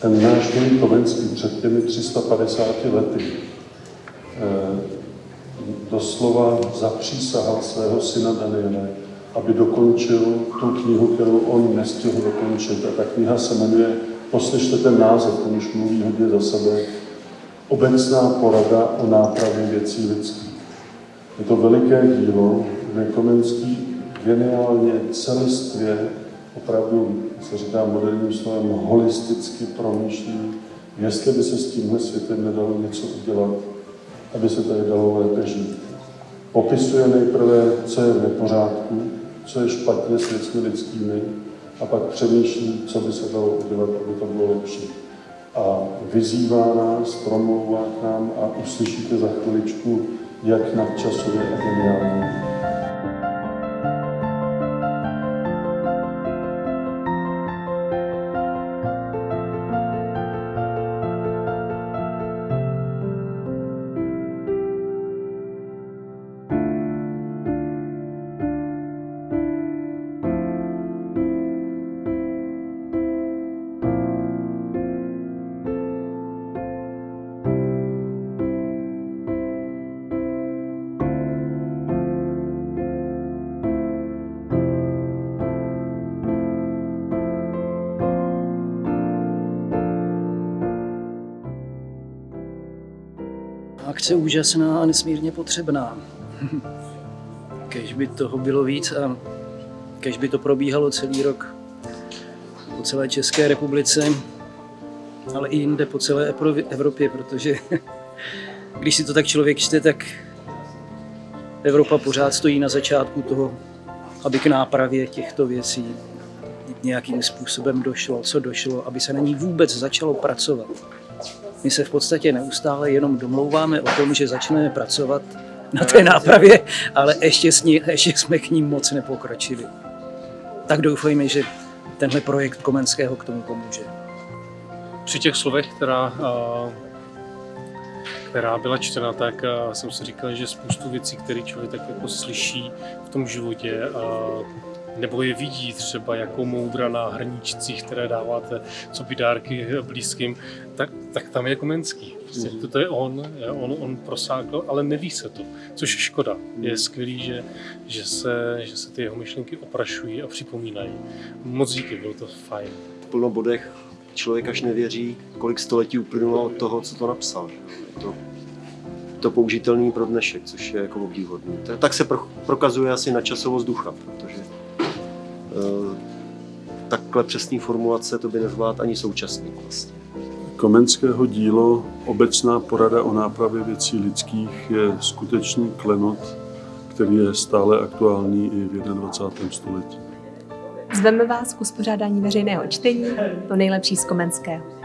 ten náš můj Komenský před těmi 350 lety eh, doslova zapřísahal svého syna Daniele, aby dokončil tu knihu, kterou on nestihl dokončit. A ta kniha se jmenuje, poslyšte ten název, ten už mluví hodně za sebe, Obecná porada o nápravě věcí lidských. Je to veliké dílo, kde Komenský geniálně, celistvě, opravdu, se říká moderním slovem, holisticky promýšlí, jestli by se s tímhle světem nedalo něco udělat, aby se tady dalo lépe žít. Popisuje nejprve, co je v nepořádku, co je špatně s věcmi lidskými, a pak přemýšlí, co by se dalo udělat, aby to bylo lepší. A vyzývá nás, promlouvá k nám a uslyšíte za chviličku, jak nadčasově a geniálně. Akce úžasná a nesmírně potřebná. Kež by toho bylo víc a kež by to probíhalo celý rok po celé České republice, ale i jinde po celé Evropě, protože když si to tak člověk čte, tak Evropa pořád stojí na začátku toho, aby k nápravě těchto věcí nějakým způsobem došlo, co došlo, aby se na ní vůbec začalo pracovat. My se v podstatě neustále jenom domlouváme o tom, že začneme pracovat na té nápravě, ale ještě, s ní, ještě jsme k ním moc nepokročili. Tak doufejme, že tenhle projekt Komenského k tomu pomůže. Při těch slovech, která, která byla čtena, tak jsem si říkal, že spoustu věcí, které člověk tak jako slyší v tom životě, nebo je vidí třeba jako moudra na hrníčcích, které dáváte, co by dárky blízkým, tak, tak tam je Komenský. Prostě mm. to je on, on, on prosákl, ale neví se to, což je škoda. Mm. Je skvělý, že, že, se, že se ty jeho myšlenky oprašují a připomínají. Moc díky, bylo to fajn. V plno bodech člověk až nevěří, kolik století uplynulo od toho, co to napsal. To, to použitelný pro dnešek, což je jako obdivuhodný. Tak se prokazuje asi na časovost ducha, protože takhle přesný formulace to by nezvládl ani současný vlastně. Komenského dílo Obecná porada o nápravě věcí lidských je skutečný klenot, který je stále aktuální i v 21. století. Zveme vás k uspořádání veřejného čtení, to nejlepší z Komenského.